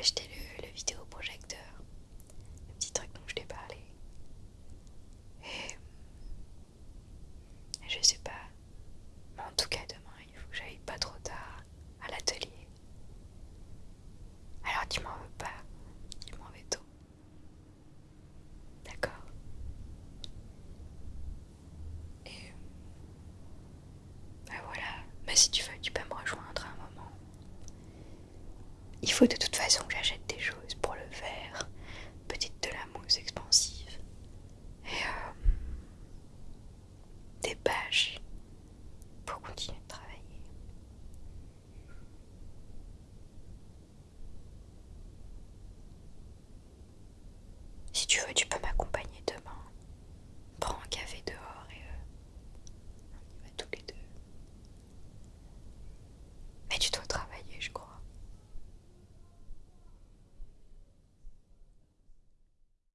acheter le, le vidéoprojecteur, le petit truc dont je t'ai parlé. Et je sais pas. Mais en tout cas, demain, il faut que j'aille pas trop tard à l'atelier. Alors tu m'en veux pas, tu m'en veux tôt. D'accord Et bah voilà, bah si tu veux, tu peux Il faut de toute façon que j'achète